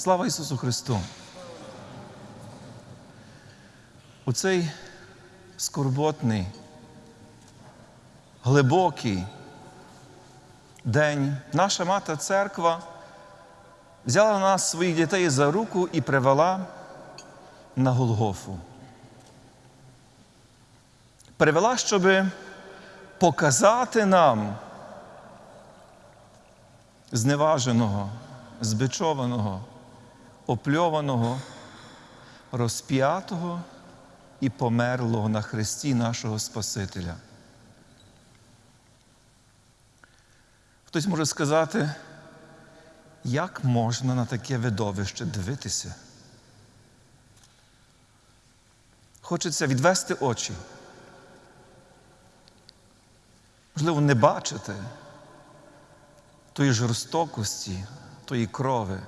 Слава Ісусу Христу! У цей скорботний, глибокий день наша мати церква взяла нас своїх дітей за руку і привела на Голгофу. Привела, щоб показати нам зневаженого, збичованого, опльованого, розп'ятого і померлого на хресті нашого Спасителя. Хтось може сказати, як можна на таке видовище дивитися? Хочеться відвести очі. Можливо, не бачити тої жорстокості, тої крови.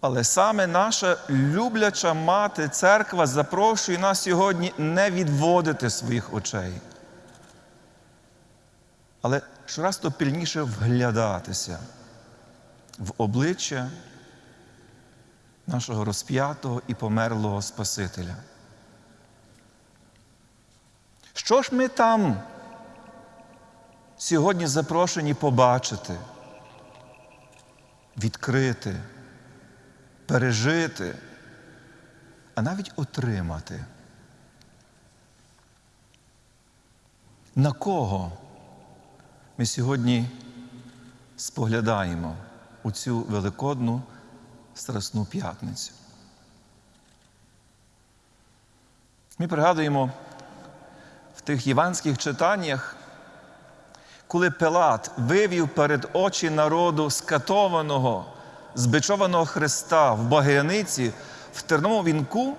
Але саме наша любляча мати церква запрошує нас сьогодні не відводити своїх очей, але щораз то пильніше вглядатися в обличчя нашого розп'ятого і померлого Спасителя. Що ж ми там сьогодні запрошені побачити, відкрити, пережити, а навіть отримати? На кого ми сьогодні споглядаємо у цю великодну Страсну п'ятницю? Ми пригадуємо в тих єванських читаннях, коли Пилат вивів перед очі народу скатованого, збичованого Христа в Багряниці, в терному вінку,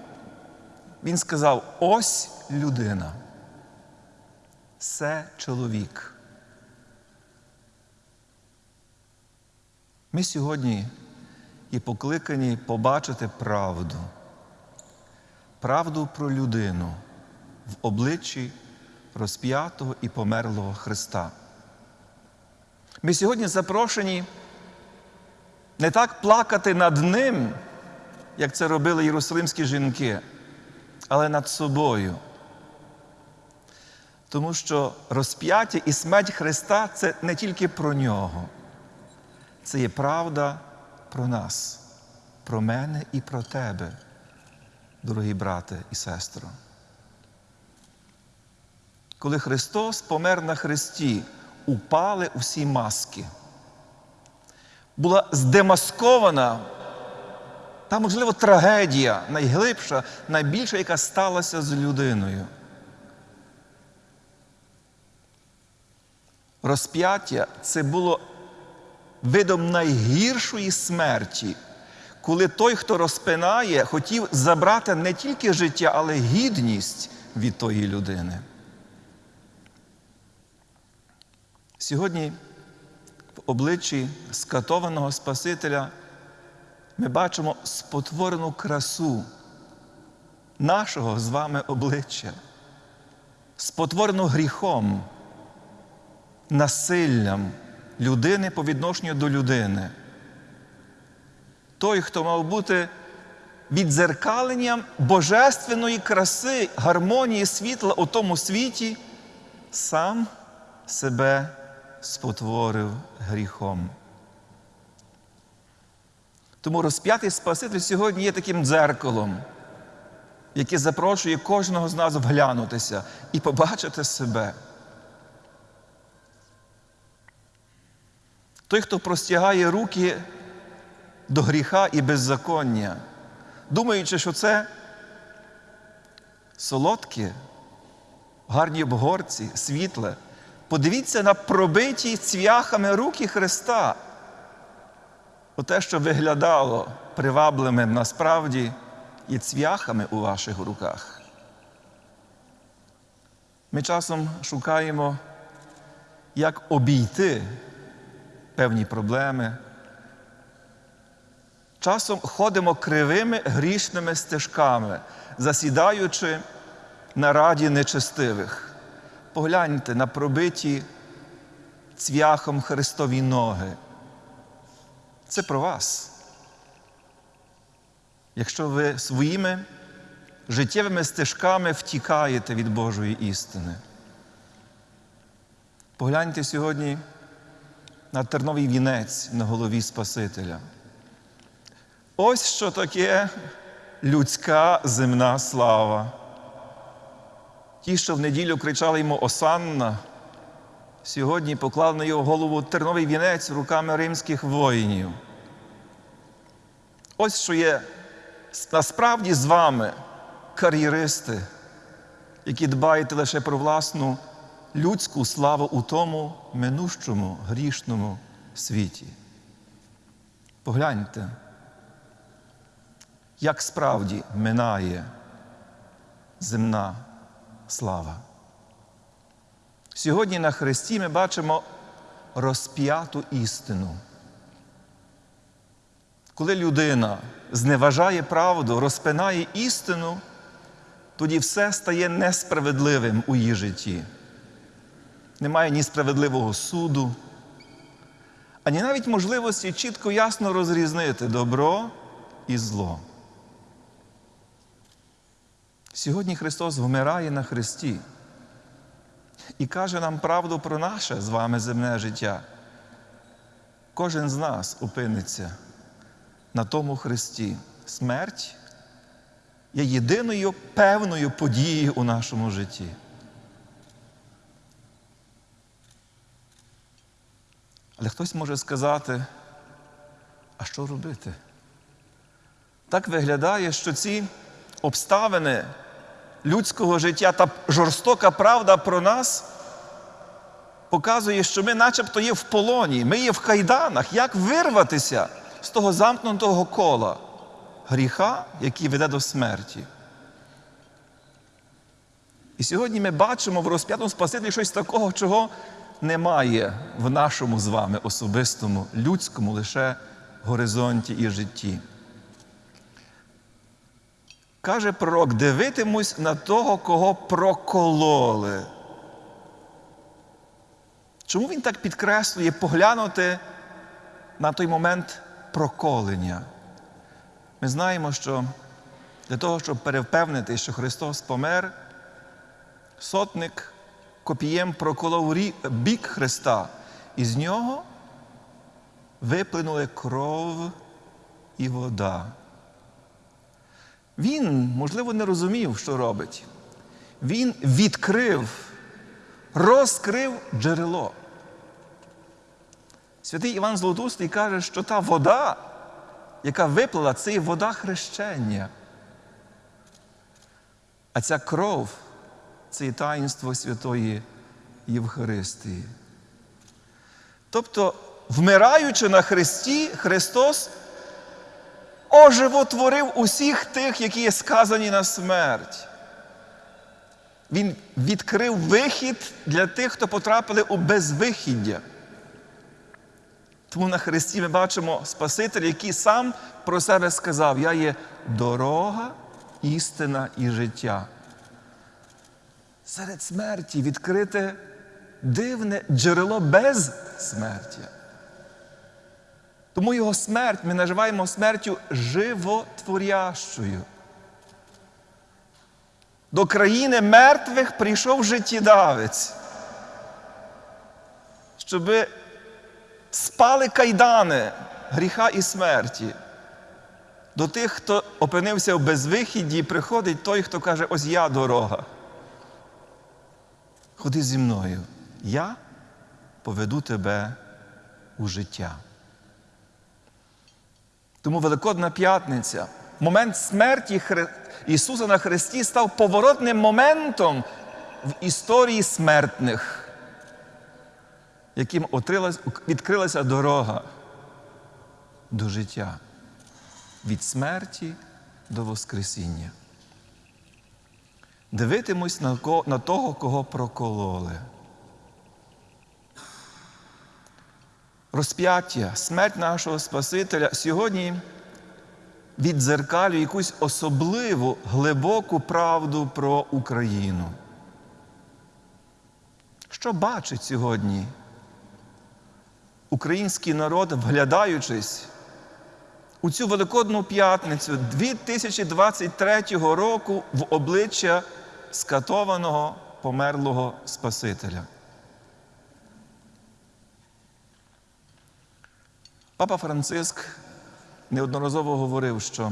він сказав: ось людина. Це чоловік. Ми сьогодні є покликані побачити правду, правду про людину в обличчі розп'ятого і померлого Христа. Ми сьогодні запрошені не так плакати над Ним, як це робили єрусалимські жінки, але над собою. Тому що розп'яття і смерть Христа це не тільки про Нього, це є правда про нас, про мене і про тебе, дорогі брате і сестро. Коли Христос помер на Христі, упали усі маски. Була здемаскована та, можливо, трагедія найглибша, найбільша, яка сталася з людиною. Розп'яття це було видом найгіршої смерті, коли той, хто розпинає, хотів забрати не тільки життя, але й гідність від тої людини. Сьогодні обличчі скатованого Спасителя ми бачимо спотворену красу нашого з вами обличчя, спотворену гріхом, насиллям людини по відношенню до людини. Той, хто мав бути віддзеркаленням божественної краси, гармонії світла у тому світі, сам себе спотворив гріхом. Тому розп'ятий Спаситель сьогодні є таким дзеркалом, яке запрошує кожного з нас вглянутися і побачити себе. Той, хто простягає руки до гріха і беззаконня, думаючи, що це солодке, гарні обгорці, світле. Подивіться на пробиті цвяхами руки Христа. Оте, що виглядало привабливим, насправді є цвяхами у ваших руках. Ми часом шукаємо, як обійти певні проблеми. Часом ходимо кривими грішними стежками, засідаючи на раді нечестивих. Погляньте на пробиті цвяхом Христові ноги. Це про вас. якщо ви своїми життєвими стежками втікаєте від Божої істини. Погляньте сьогодні на терновий вінець на голові Спасителя. Ось що таке людська земна слава. Ті, що в неділю кричали йому Осанна, сьогодні поклав на його голову терновий вінець руками римських воїнів. Ось що є насправді з вами кар'єристи, які дбаєте лише про власну людську славу у тому минущому грішному світі. Погляньте, як справді минає земна слава. Сьогодні на Христі ми бачимо розп'яту істину. Коли людина зневажає правду, розпинає істину, тоді все стає несправедливим у її житті. Немає ні справедливого суду, ані навіть можливості чітко ясно розрізнити добро і зло. Сьогодні Христос вмирає на Христі і каже нам правду про наше з вами земне життя. Кожен з нас опиниться на тому Христі. Смерть є єдиною певною подією у нашому житті. Але хтось може сказати, а що робити? Так виглядає, що ці обставини людського життя та жорстока правда про нас показує, що ми начебто є в полоні, ми є в кайданах. Як вирватися з того замкнутого кола гріха, який веде до смерті? І сьогодні ми бачимо в розп'ятому Спасителі щось такого, чого немає в нашому з вами особистому, людському лише горизонті і житті. Каже пророк, дивитимусь на того, кого прокололи. Чому він так підкреслює поглянути на той момент проколення? Ми знаємо, що для того, щоб перевпевнити, що Христос помер, сотник копієм проколов бік Христа, і з нього виплинули кров і вода. Він, можливо, не розумів, що робить. Він відкрив, розкрив джерело. Святий Іван Золотустий каже, що та вода, яка виплила, це є вода хрещення. А ця кров це є таїнство Святої Євхаристії. Тобто, вмираючи на Христі, Христос оживотворив усіх тих, які є сказані на смерть. Він відкрив вихід для тих, хто потрапили у безвихіддя. Тому на Христі ми бачимо Спасителя, який сам про себе сказав: Я є дорога, істина і життя. Серед смерті відкрите дивне джерело безсмертя. Тому його смерть ми називаємо смертю животворящою. До країни мертвих прийшов життєдавець, щоб спали кайдани гріха і смерті. До тих, хто опинився в безвихідді, приходить той, хто каже, ось я дорога. Ходи зі мною, я поведу тебе у життя. Тому Великодна п'ятниця, момент смерті Ісуса на Христі став поворотним моментом в історії смертних, яким відкрилася дорога до життя від смерті до Воскресіння. Дивитимусь на того, кого прокололи. Розп'яття, смерть нашого Спасителя сьогодні віддзеркалює якусь особливу глибоку правду про Україну. Що бачить сьогодні український народ, вглядаючись у цю Великодну п'ятницю 2023 року в обличчя скатованого померлого Спасителя. Папа Франциск неодноразово говорив, що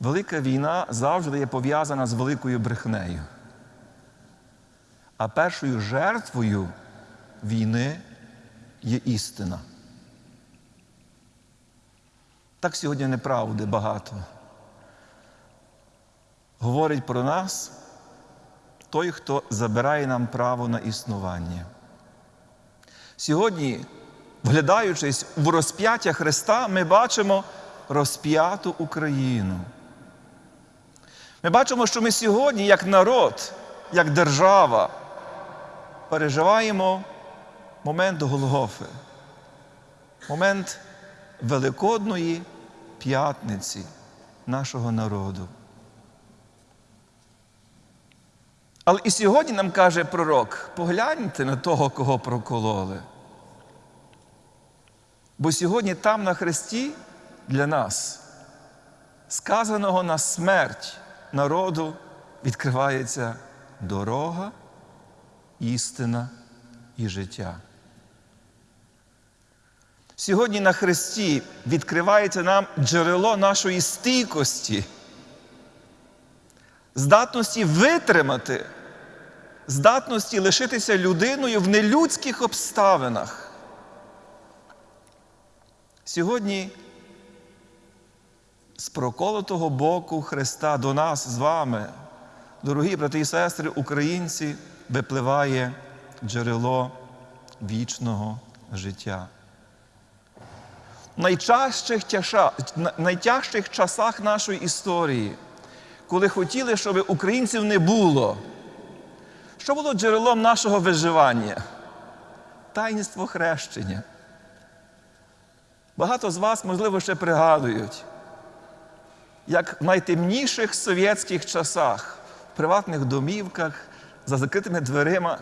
велика війна завжди є пов'язана з великою брехнею. А першою жертвою війни є істина. Так сьогодні неправди багато. Говорить про нас той, хто забирає нам право на існування. Сьогодні, вглядаючись в розп'яття Христа, ми бачимо розп'яту Україну. Ми бачимо, що ми сьогодні, як народ, як держава, переживаємо момент Голгофи, момент Великодної п'ятниці нашого народу. Але і сьогодні нам каже пророк: погляньте на того, кого прокололи. Бо сьогодні там на хресті для нас, сказаного на смерть народу, відкривається дорога, істина і життя. Сьогодні на Христі відкривається нам джерело нашої стійкості, здатності витримати, здатності лишитися людиною в нелюдських обставинах. Сьогодні з проколотого боку Христа до нас з вами, дорогі брати і сестри, українці, випливає джерело вічного життя. В найчастих, тяша, найтяжчих часах нашої історії, коли хотіли, щоб українців не було, що було джерелом нашого виживання? Таїнство хрещення. Багато з вас, можливо, ще пригадують, як в найтемніших совєтських часах, в приватних домівках, за закритими дверима,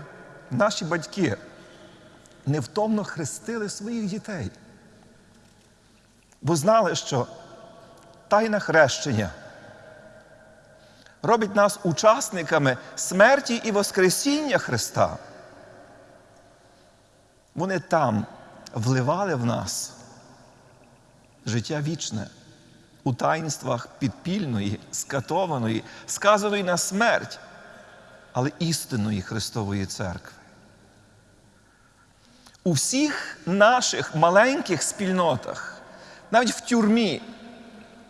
наші батьки невтомно хрестили своїх дітей. Бо знали, що тайна хрещення робить нас учасниками смерті і Воскресіння Христа. Вони там вливали в нас життя вічне у таїнствах підпільної, скатованої, сказаної на смерть, але істинної Христової церкви. У всіх наших маленьких спільнотах, навіть в тюрмі,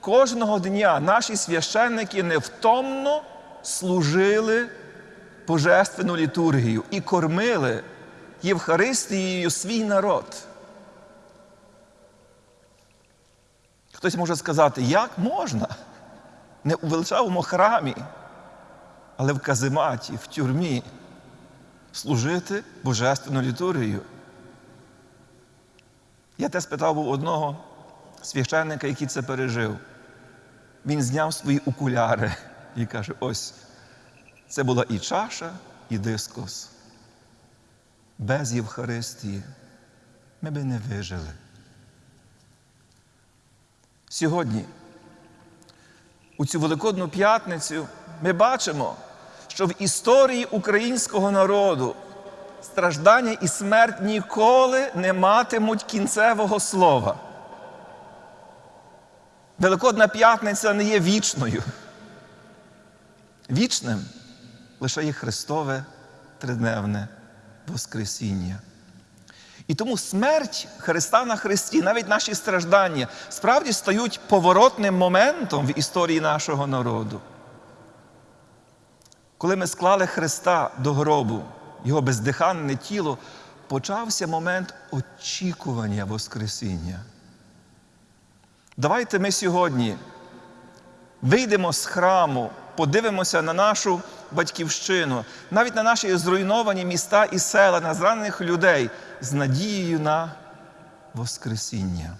кожного дня наші священники невтомно служили божественну літургію і кормили Євхаристією свій народ. Хтось може сказати, як можна? Не у величавому храмі, але в казематі, в тюрмі служити божественну літургію. Я те спитав у одного священника, який це пережив. Він зняв свої окуляри і каже: ось, це була і чаша, і дискос. Без Євхаристії ми би не вижили. Сьогодні, у цю Великодну п'ятницю, ми бачимо, що в історії українського народу страждання і смерть ніколи не матимуть кінцевого слова. Великодна п'ятниця не є вічною. Вічним лише є Христове тридневне Воскресіння. І тому смерть Христа на Христі, навіть наші страждання, справді стають поворотним моментом в історії нашого народу. Коли ми склали Христа до гробу, Його бездиханне тіло, почався момент очікування Воскресіння. Давайте ми сьогодні вийдемо з храму, подивимося на нашу батьківщину, навіть на наші зруйновані міста і села, на зранених людей з надією на Воскресіння.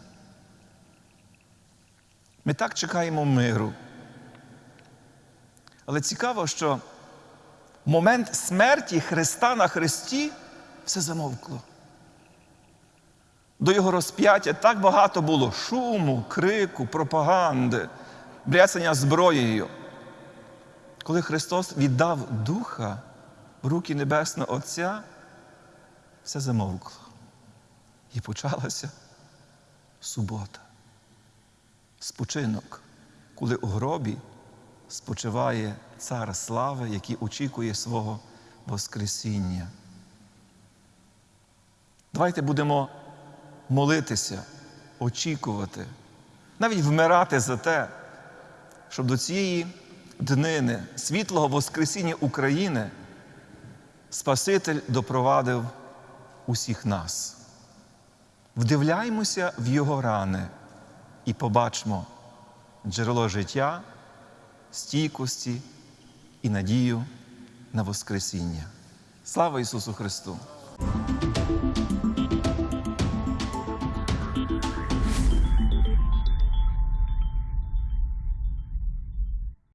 Ми так чекаємо миру. Але цікаво, що в момент смерті Христа на Христі все замовкло. До Його розп'яття так багато було шуму, крику, пропаганди, бряцання зброєю. Коли Христос віддав Духа в руки Небесного Отця, все замовкло. І почалася субота. Спочинок, коли у гробі спочиває цар слави, який очікує свого Воскресіння. Давайте будемо молитися, очікувати, навіть вмирати за те, щоб до цієї днини світлого Воскресіння України Спаситель допровадив усіх нас. Вдивляймося в Його рани і побачимо джерело життя, стійкості і надію на Воскресіння. Слава Ісусу Христу!